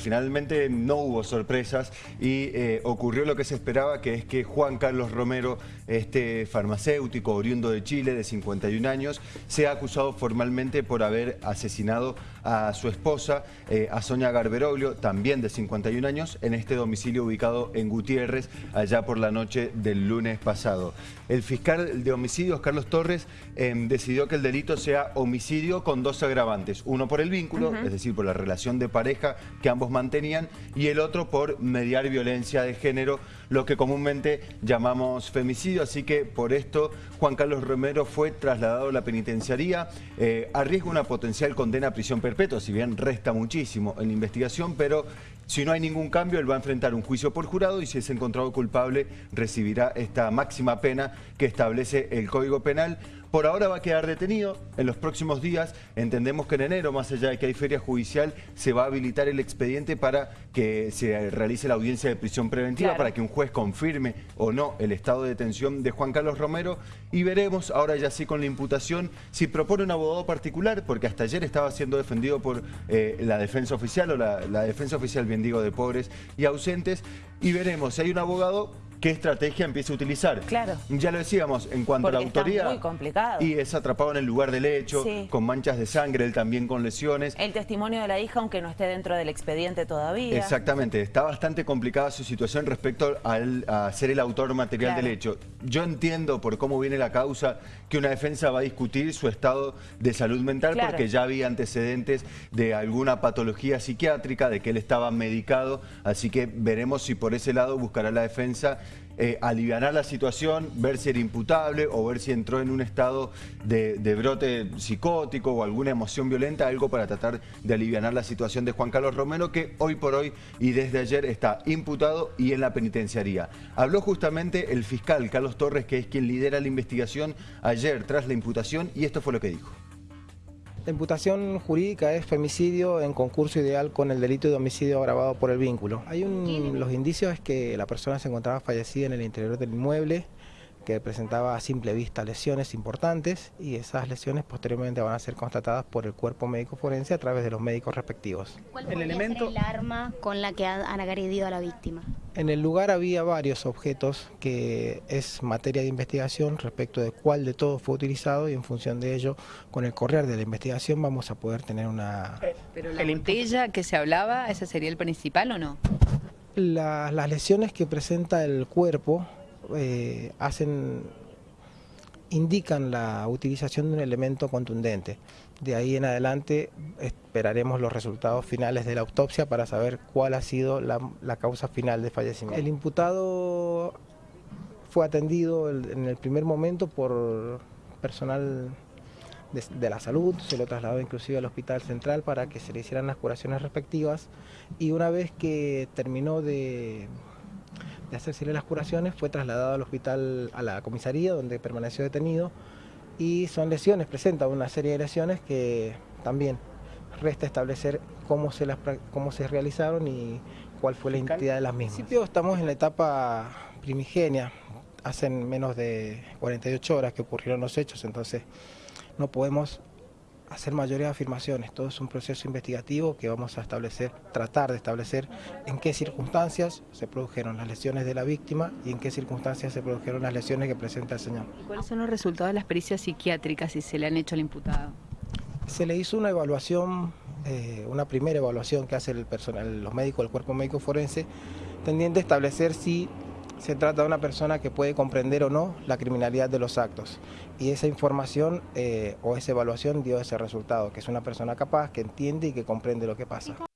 Finalmente no hubo sorpresas y eh, ocurrió lo que se esperaba, que es que Juan Carlos Romero, este farmacéutico oriundo de Chile de 51 años, sea acusado formalmente por haber asesinado a su esposa, eh, a Sonia Garberoglio, también de 51 años, en este domicilio ubicado en Gutiérrez, allá por la noche del lunes pasado. El fiscal de homicidios, Carlos Torres, em, decidió que el delito sea homicidio con dos agravantes. Uno por el vínculo, es decir, por la relación de pareja que ambos mantenían y el otro por mediar violencia de género, lo que comúnmente llamamos femicidio. Así que por esto Juan Carlos Romero fue trasladado a la penitenciaría. Eh, arriesga una potencial condena a prisión perpetua, si bien resta muchísimo en la investigación, pero si no hay ningún cambio, él va a enfrentar un juicio por jurado y si es encontrado culpable recibirá esta máxima pena que establece el Código Penal. Por ahora va a quedar detenido. En los próximos días, entendemos que en enero, más allá de que hay feria judicial, se va a habilitar el expediente para que se realice la audiencia de prisión preventiva, para que un juez confirme o no el estado de detención de Juan Carlos Romero. Y veremos, ahora ya sí con la imputación, si propone un abogado particular, porque hasta ayer estaba siendo defendido por eh, la defensa oficial o la, la defensa oficial, bien digo, de pobres y ausentes. Y veremos si hay un abogado qué estrategia empieza a utilizar. Claro. Ya lo decíamos, en cuanto a la autoría... muy complicado. Y es atrapado en el lugar del hecho, con manchas de sangre, él también con lesiones. El testimonio de la hija, aunque no esté dentro del expediente todavía. Exactamente, está bastante complicada su situación respecto al, a ser el autor material del hecho. Yo entiendo por cómo viene la causa que una defensa va a discutir su estado de salud mental porque ya había antecedentes de alguna patología psiquiátrica, de que él estaba medicado, así que veremos si por ese lado buscará la defensa eh, aliviar la situación, ver si era imputable o ver si entró en un estado de, brote psicótico o alguna emoción violenta, algo para tratar de aliviar la situación de Juan Carlos Romero, que hoy por hoy y desde ayer está imputado y en la penitenciaría. Habló justamente el fiscal Carlos Torres, que es quien lidera la investigación ayer tras la imputación, y esto fue lo que dijo. La imputación jurídica es femicidio en concurso ideal con el delito de homicidio agravado por el vínculo. Hay un, los indicios es que la persona se encontraba fallecida en el interior del inmueble, que presentaba a simple vista lesiones importantes y esas lesiones posteriormente van a ser constatadas por el cuerpo médico forense a través de los médicos respectivos. ¿Cuál el elemento? el arma con la que han agredido a la víctima? En el lugar había varios objetos que es materia de investigación respecto de cuál de todos fue utilizado y en función de ello, con el correr de la investigación vamos a poder tener una... Eh, ¿Pero la botella que se hablaba, ese sería el principal o no? las lesiones que presenta el cuerpo eh, hacen, indican la utilización de un elemento contundente. De ahí en adelante esperaremos los resultados finales de la autopsia para saber cuál ha sido la, causa final de fallecimiento. El imputado fue atendido en el primer momento por personal de, la salud, se lo trasladó inclusive al hospital central para que se le hicieran las curaciones respectivas y una vez que terminó de de hacerse las curaciones, fue trasladado al hospital, a la comisaría, donde permaneció detenido, y son lesiones, presenta una serie de lesiones que también resta establecer cómo se, las, cómo se realizaron y cuál fue la identidad de las mismas. En principio estamos en la etapa primigenia, hacen menos de 48 horas que ocurrieron los hechos, entonces no podemos hacer mayores afirmaciones. Todo es un proceso investigativo que vamos a establecer, tratar de establecer en qué circunstancias se produjeron las lesiones de la víctima y en qué circunstancias se produjeron las lesiones que presenta el señor. ¿Cuáles son los resultados de las pericias psiquiátricas si se le han hecho al imputado? Se le hizo una evaluación, eh, una primera evaluación que hace el personal, los médicos del cuerpo médico forense, tendiente a establecer si se trata de una persona que puede comprender o no la criminalidad de los actos. Y esa información eh, o esa evaluación dio ese resultado, que es una persona capaz, que entiende y que comprende lo que pasa.